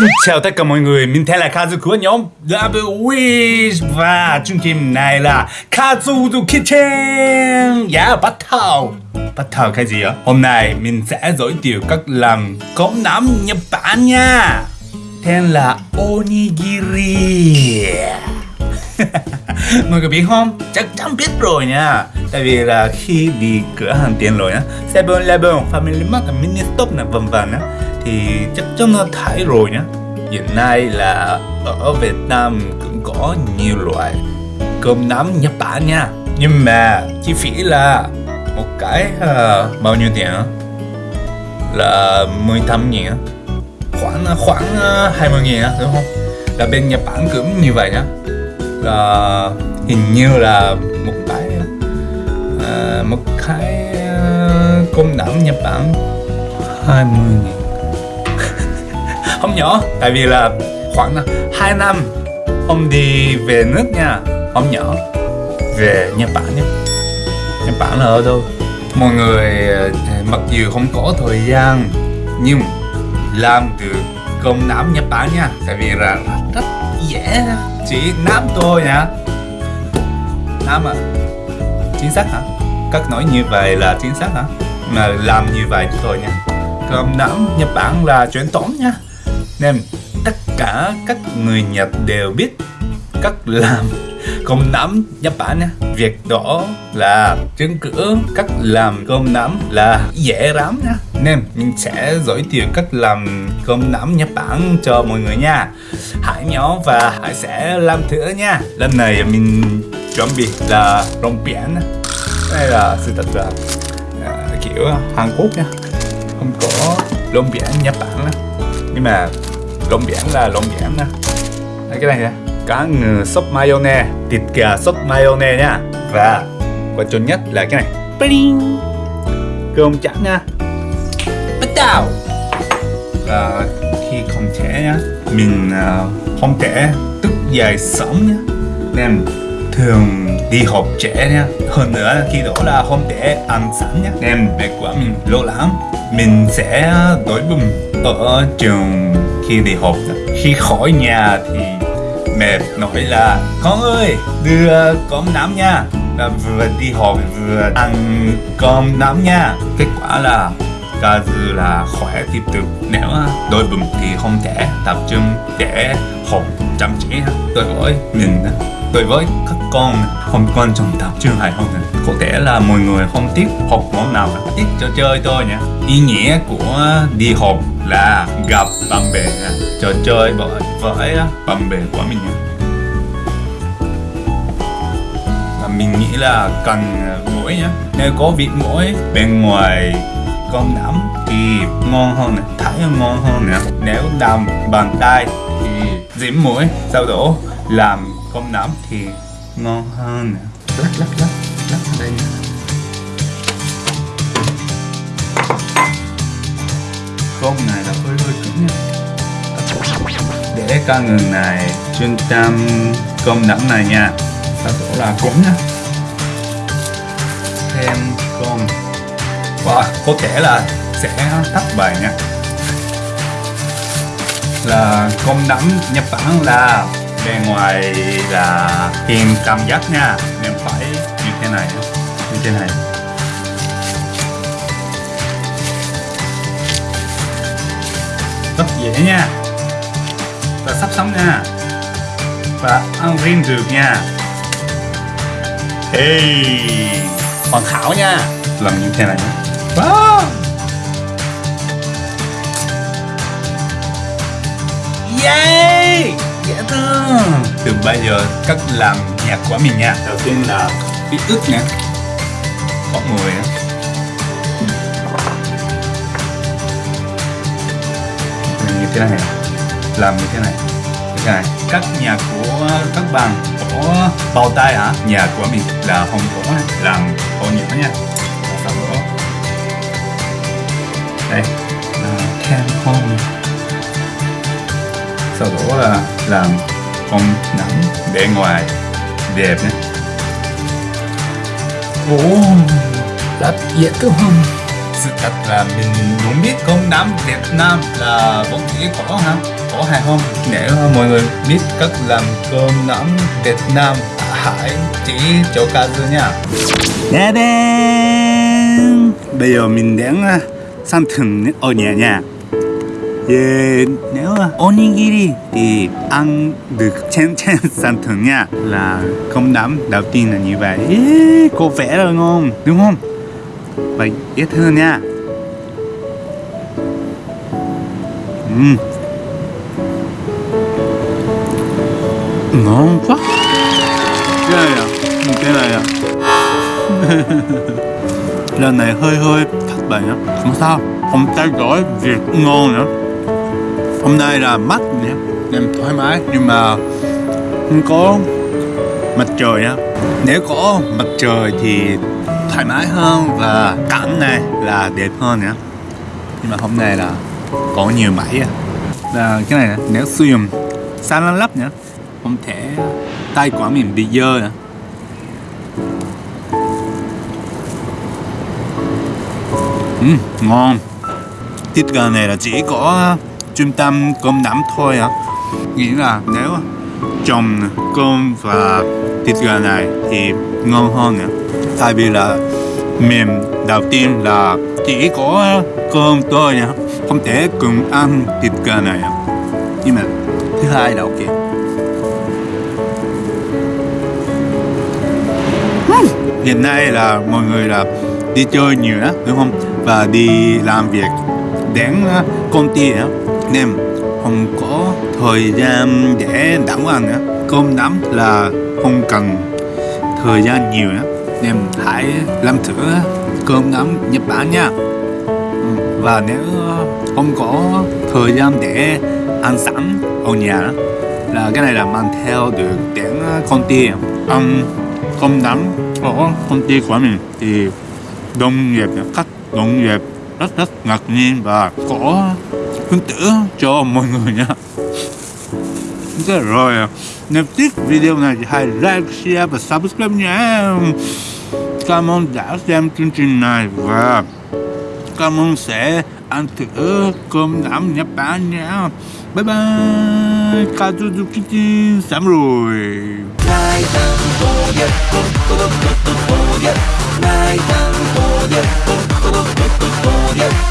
Xin chào tất cả mọi người, mình tên là Kazu của nhóm Double Wish Và chương trình này là Kazu's Kitchen. Yeah, bắt đầu. Bắt đầu cái gì ạ? Hôm nay mình sẽ giới thiệu cách làm cơm nắm Nhật Bản nha. Tên là Onigiri. Mọi người biết không? Chắc chắn biết rồi nha. Tại vì là khi đi cửa hàng tiện lợi á 7-Eleven, Family Mart, Mini Stop vân vân á. Thì chắc chắn nó thấy rồi nhá. Hiện nay là ở Việt Nam cũng có nhiều loại cơm nắm Nhật Bản nha. Nhưng mà chi phí là một cái uh, bao nhiêu tiền á? Là 18 nghìn á. Khoảng à, khoảng à, uh, 20 nghìn á đúng không? Là bên Nhật Bản cũng như vậy nhá. Là hình như là một cái uh, một cái uh, cơm nắm Nhật Bản 20 nghìn không nhỏ, tại vì là khoảng à, 2 năm không đi về nước nha. Không nhỏ, về Nhật Bản nhé. Nhật Bản là ở đâu? Mọi người à, mặc dù không có thời gian, nhưng làm được công nắm Nhật Bản nha. Tại vì là rất dễ chỉ nắm thôi nha nắm à? Chính xác hả? Các nói như vậy là chính xác hả? Mà làm như vậy thôi nha. Công nắm Nhật Bản là chuyển thống nha nên tất cả các người Nhật đều biết cách làm cơm nắm Nhật Bản nha. Việc đó là chứng cứ cách làm cơm nắm là dễ lắm nha. Nên mình sẽ giới thiệu cách làm cơm nắm Nhật Bản cho mọi người nha. Hãy nhớ và hãy sẽ làm thử nha. Lần này mình chuẩn bị là rong biển đây là sự thật là à, kiểu Hàn Quốc nha. Không có rong biển Nhật Bản đó. nhưng mà rong biển là rong biển nè. Cái này nè cá ngừ sốt mayonnaise thịt gà sốt mayonnaise nha. Và quan trọng nhất là cái này. Bling. cơm trắng nha. Bắt đầu và khi không trẻ nhá mình uh, không thể thức dậy sớm nhá nên thường đi học trễ nha. Hơn nữa khi đó là không thể ăn sẵn nhá nên mẹ của mình lo lắng. Mình sẽ đói bụng ở trường khi đi học khi khỏi nhà thì mẹ nói là, con ơi đưa cơm nắm nha, là vừa đi học vừa ăn cơm nắm nha. Kết quả là ca dư là khỏe tiếp tục. Nếu đôi bụng thì không thể, tập trung để học chăm chỉ tôi với mình đối với các con không quan trọng tập trung hay không có thể là mọi người không tiếp học món nào thích cho chơi thôi nhé ý nghĩa của đi học là gặp bạn bè trò chơi với với bạn bè của mình và mình nghĩ là cần mỗi nhé nếu có vị mỗi bên ngoài, con nắm thì ngon hơn này thấy ngon hơn nè. Nếu làm bàn tay thì dính mũi sau đó làm con nấm thì ngon hơn nè. Lắc lắc lắc lắc đây nè con này là hơi hơi cứng nha. Để con người này, chuyên tâm cơm nấm này nha. Sau chỗ là cũng nha. Thêm con và có thể là sẽ tắt bài nha. Là con nấm Nhật Bản là bên ngoài là kim cảm giác nha. Nên phải như thế này như thế này. Rất dễ nha. Và sắp sống nha. Và ăn riêng được nha. Hey, hoàn hảo nha. Làm như thế này wow. Yeah dễ thương. Từ bây giờ cách làm nhạc của mình nha. Đầu tiên là ít ướt nè. Có mùi nữa như thế này. Làm như thế này. Như thế này. Các nhà của các bạn có bao tay hả? Nhà của mình là không có làm có nhỏ nha. Sau đó đây. Là can home sau đó là làm con nắm để ngoài đẹp nhé. Ồ rất dễ thương không sự thật là mình cũng biết con nắm Việt Nam là vẫn chỉ có hả? Có hay không? Nếu mọi người biết cách làm cơm nắm Việt Nam. Hãy chỉ cho Kazu nha. Nè đen bây giờ mình đến à, sang thừng ở nhà nha Yeah, nếu onigiri thì ăn được chén chén san thường nha là không đám đầu tiên là như vậy yeah, cô vẽ là ngon đúng không vậy ít thương nha uhm. ngon quá cái này à cái này à lần này hơi hơi thất bại á không sao không thay đổi việc ngon nữa hôm nay là mắt nhé em thoải mái. Nhưng mà không có mặt trời nhá nếu có mặt trời thì thoải mái hơn và cảnh này là đẹp hơn nhá nhưng mà hôm nay là có nhiều mảy à là cái này nếu sử dụng sáng lắp nhá không thể tay của mình bị dơ nữa ừ, ngon. Thịt gà này là chỉ có trung tâm cơm nắm thôi ạ. Nghĩa là nếu trồng cơm và thịt gà này thì ngon hơn nữa tại vì là mềm, đầu tiên là chỉ có cơm thôi nhá, không thể cùng ăn thịt gà này nhưng mà thứ hai là ok. Hiện nay là mọi người là đi chơi nhiều đó đúng không? Và đi làm việc đến công ty Việt Nam không có thời gian để nấu ăn nữa. Cơm nắm là không cần thời gian nhiều nữa. Nên hãy làm thử cơm nắm Nhật Bản nha. Và nếu không có thời gian để ăn sẵn ở nhà, là cái này là mang theo được đến công ty ăn cơm nắm ở công ty của mình thì đồng nghiệp, các đồng nghiệp rất rất ngạc nhiên và có hứng tử cho mọi người nha Thế rồi nếu thích video này thì hãy like, share và subscribe nha Cảm ơn đã xem chương trình này và cảm ơn sẽ ăn thử cơm nắm Nhật Bản nha Bye bye Kazuzu Kitchen Samurai rồi Ngày vô nhật, nhật vô nhật, nhật,